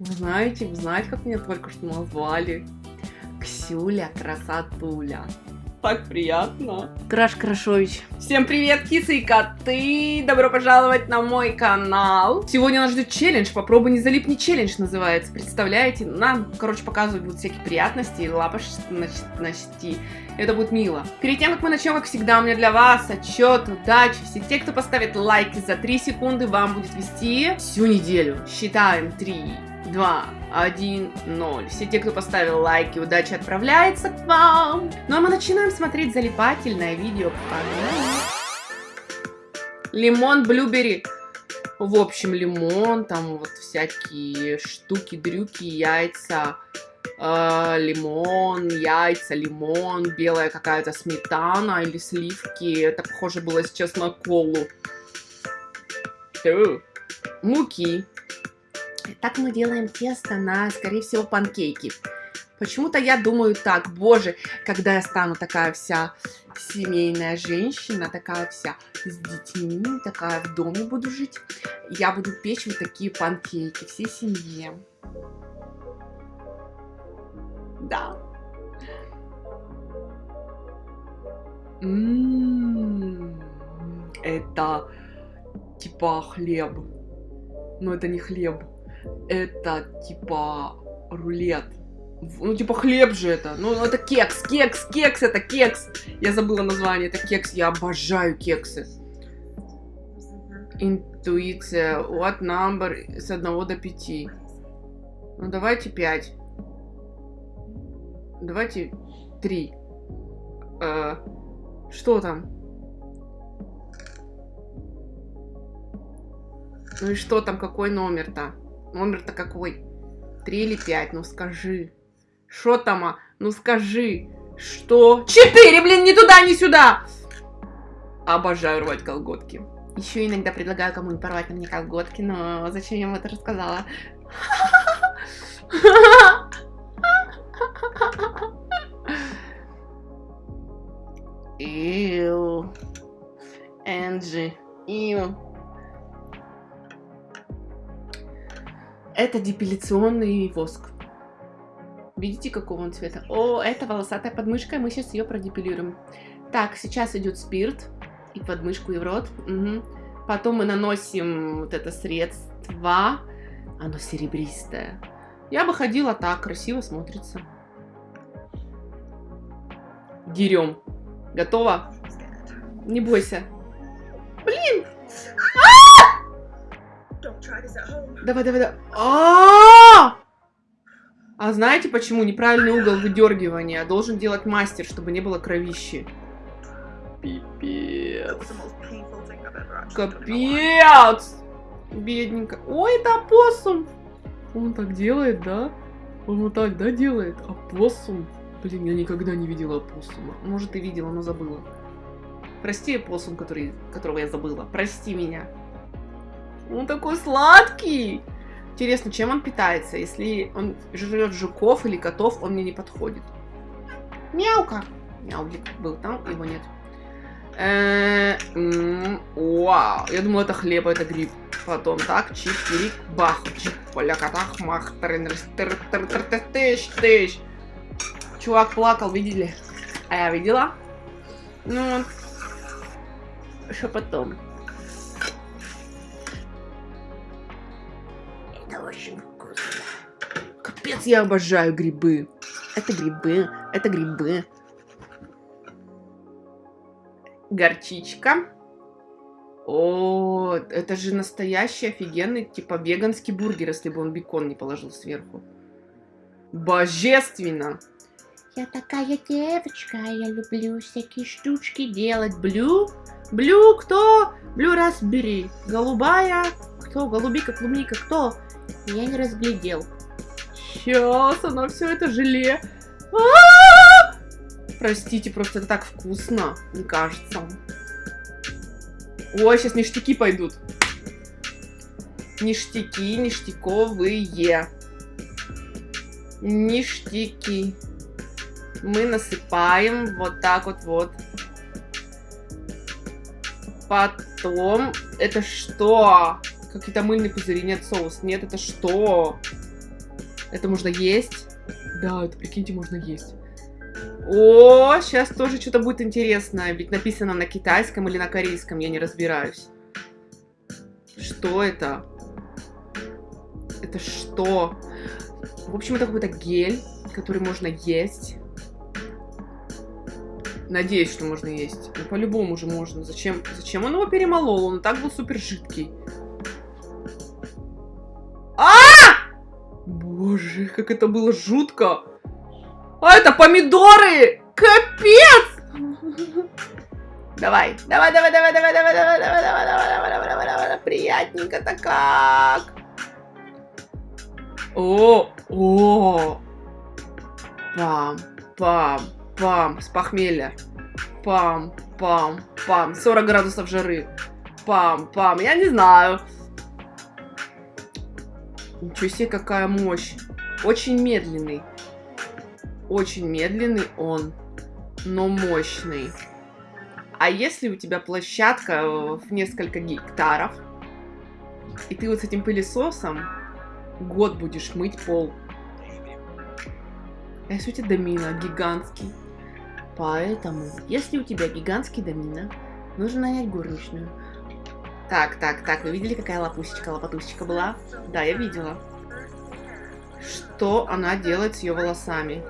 Вы знаете, вы знаете, как меня только что назвали? Ксюля Красотуля. Так приятно. Краш Крашович. Всем привет, кисы и коты! Добро пожаловать на мой канал. Сегодня нас ждет челлендж. Попробуй не залипни челлендж называется. Представляете? Нам, короче, показывают будут всякие приятности, лапочности. Это будет мило. Перед тем, как мы начнем, как всегда, у меня для вас отчет, удачи. Все те, кто поставит лайки за 3 секунды, вам будет вести всю неделю. Считаем 3, 2, 1, 0. Все те, кто поставил лайки, удача отправляется к вам. Ну а мы начинаем смотреть залипательное видео. Лимон, блюбери. В общем, лимон, там вот всякие штуки, дрюки, яйца, э, лимон, яйца, лимон, белая какая-то сметана или сливки. Это похоже было сейчас на колу. Муки, так мы делаем тесто на, скорее всего, панкейки. Почему-то я думаю так, боже, когда я стану такая вся семейная женщина, такая вся с детьми, такая в доме буду жить, я буду печь вот такие панкейки всей семье. Да. М-м-м, это типа хлеб. Но это не хлеб это типа рулет. Ну, типа хлеб же это. Ну, это кекс, кекс, кекс, это кекс. Я забыла название, это кекс. Я обожаю кексы. Интуиция. What number с 1 до 5? Ну, давайте 5. Давайте 3. Э, что там? Ну и что там, какой номер-то? Номер-то какой? Три или пять? Ну скажи. Что там? А? Ну скажи. Что? Четыре, блин, ни туда, ни сюда! Обожаю рвать колготки. Еще иногда предлагаю кому-нибудь порвать на мне колготки, но зачем я вам это рассказала? Ил. Энджи. Ил. Это депиляционный воск. Видите, какого он цвета? О, это волосатая подмышка, мы сейчас ее продепилируем. Так, сейчас идет спирт. И подмышку, и в рот. Угу. Потом мы наносим вот это средство. Оно серебристое. Я бы ходила так, красиво смотрится. Дерем. Готово? Не бойся. Блин! Давай, давай, давай. А, а знаете, почему неправильный угол выдергивания должен делать мастер, чтобы не было кровищи? Пипец. Капец! Бедненько. Ой, это опоссум! Он так делает, да? Он вот так, да, делает? Опоссум. Блин, я никогда не видела опоссума. Может, и видела, но забыла. Прости, опоссум, который, которого я забыла. Прости меня. Он такой сладкий. Интересно, чем он питается? Если он жрет жуков или котов, он мне не подходит. Мяука. Мяулик был там, его нет. Э, вау. Я думала, это хлеб, это гриб. Потом так, чик, чирик, бах, чик, поля, катах, мах, тыш, тыш. Чувак плакал, видели? А я видела? Ну, что потом? Капец, я обожаю грибы. Это грибы, это грибы. Горчичка. О, это же настоящий офигенный, типа, веганский бургер, если бы он бекон не положил сверху. Божественно! Я такая девочка, я люблю всякие штучки делать. Blue? Blue кто? Blue raspberry. Голубая? Кто? Голубика, клубника, кто? Я не разглядел. Сейчас она все это желе. А -а -а! Простите, просто это так вкусно, мне кажется. Ой, сейчас ништяки пойдут. Ништяки, ништяковые. Ништяки. Мы насыпаем вот так вот вот. Потом, это что? Какие-то мыльные пузыри, нет соус. Нет, это что? Это можно есть. Да, это, прикиньте, можно есть. О, сейчас тоже что-то будет интересное. Ведь написано на китайском или на корейском, я не разбираюсь. Что это? Это что? В общем, это какой-то гель, который можно есть. Надеюсь, что можно есть. Ну, по-любому же можно. Зачем, зачем он его перемолол? Он так был супер жидкий. Как это было жутко. А это помидоры! Капец! Давай, давай, давай, давай, давай, давай, давай, давай, давай, давай, давай, давай, давай, давай, давай, приятненько-то как. О, о, пам, пам, пам, с похмелья. Пам, пам, пам, 40 градусов жары. Пам, пам, я не знаю. Ничего себе, какая мощь. Очень медленный. Очень медленный он, но мощный. А если у тебя площадка э, в несколько гектаров, и ты вот с этим пылесосом год будешь мыть пол. А если у тебя домина гигантский? Поэтому, если у тебя гигантский домина, нужно нанять горничную. Так, так, так, вы видели, какая лопусечка, лопатусечка была? Да, я видела. Что она делает с ее волосами?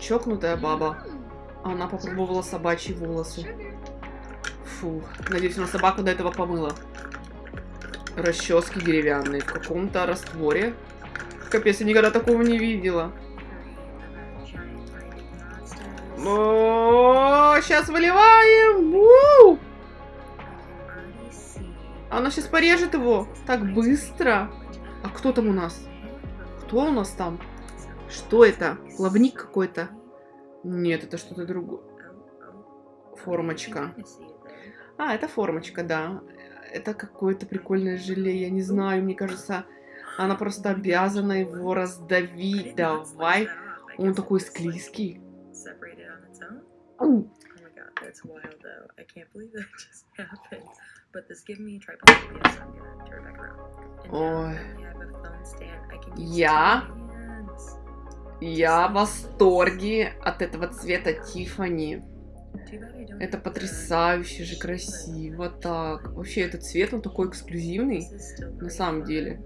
Чокнутая баба. Она попробовала собачьи волосы. Фу, надеюсь, она собаку до этого помыла. Расчески деревянные в каком-то растворе. Капец, я никогда такого не видела. О, сейчас выливаем. У! Она сейчас порежет его. Так быстро. А кто там у нас? Кто у нас там? Что это? Плавник какой-то? Нет, это что-то другое. Формочка. А, это формочка, да. Это какое-то прикольное желе, я не знаю, мне кажется, она просто обязана его раздавить. Давай. Он такой склизкий. That's wild, though. I can't believe that just happened. But this gave me a tripod. Yeah, so I'm gonna turn it back around. And Ой. now I have a phone stand. I can use Я two hands. Я в восторге от этого цвета Тифани. Too bad I don't have Это the- потрясающе же красиво так. Вообще этот цвет, он такой эксклюзивный This is still на pretty самом fun. деле.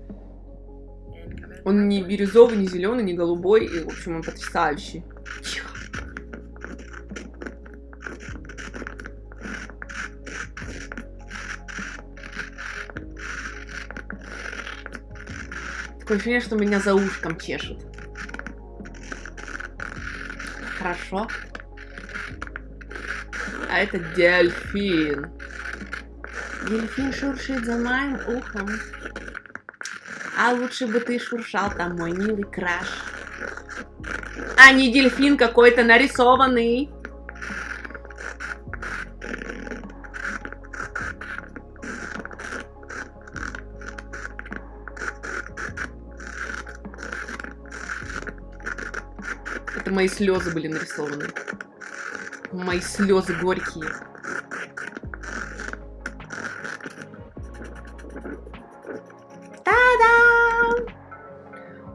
And come in Он не black. бирюзовый, не зеленый, не голубой, и в общем он потрясающий. Тихо. Такое ощущение, что меня за ушком чешут. Хорошо. А это дельфин. Дельфин шуршит за моим ухом. А лучше бы ты шуршал там, мой милый краш. А не дельфин какой-то нарисованный. Мои слезы были нарисованы. Мои слезы горькие. Та-дам!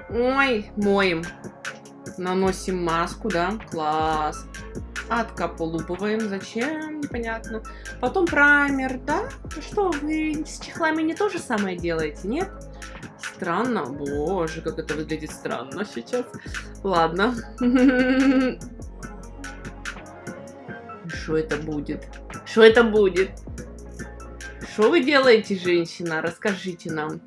Ой, моем. Наносим маску, да? Класс. Откополупываем. Зачем? Непонятно. Потом праймер, да? Что, вы с чехлами не то же самое делаете, нет? Странно. Боже, как это выглядит странно сейчас. Ладно. Что это будет? Что это будет? Что вы делаете, женщина? Расскажите нам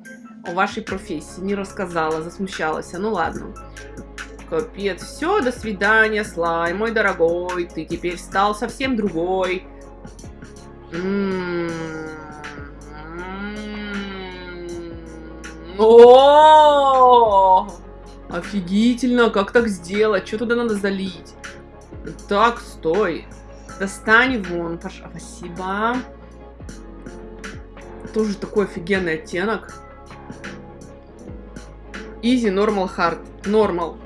о вашей профессии. Не рассказала, засмущалась. Ну ладно. Капец. Все, до свидания, слайм, мой дорогой. Ты теперь стал совсем другой. -м О! Офигительно, как так сделать? Что туда надо залить? Так, стой. Достань вон, пожалуйста. Спасибо. Тоже такой офигенный оттенок. Easy, normal, hard. Normal.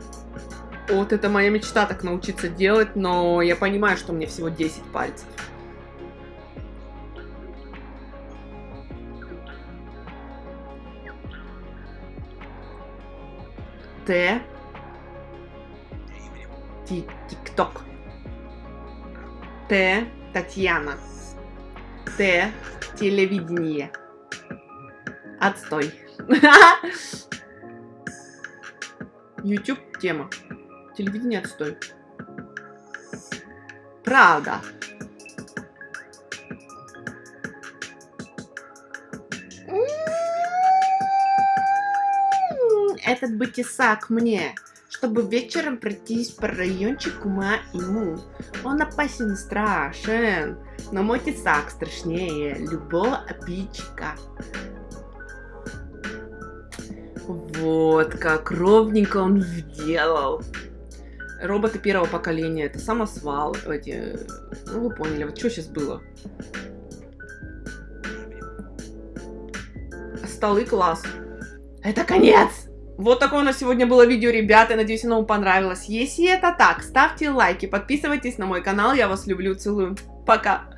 Вот это моя мечта так научиться делать, но я понимаю, что мне всего 10 пальцев. Т. Ти- Тикток. Т. Татьяна. Т. Телевидение. Отстой. YouTube тема. Телевидение отстой. Правда. М, Этот бы тесак мне, чтобы вечером пройтись по райончику моему. Он опасен и страшен, но мой тесак страшнее любого обидчика. Вот как ровненько он сделал. Роботы первого поколения, это самосвал, эти, ну вы поняли, вот что сейчас было. Столы класс. Это конец! Вот такое у нас сегодня было видео, ребята. Надеюсь, оно вам понравилось. Если это так, ставьте лайки, подписывайтесь на мой канал. Я вас люблю, целую. Пока.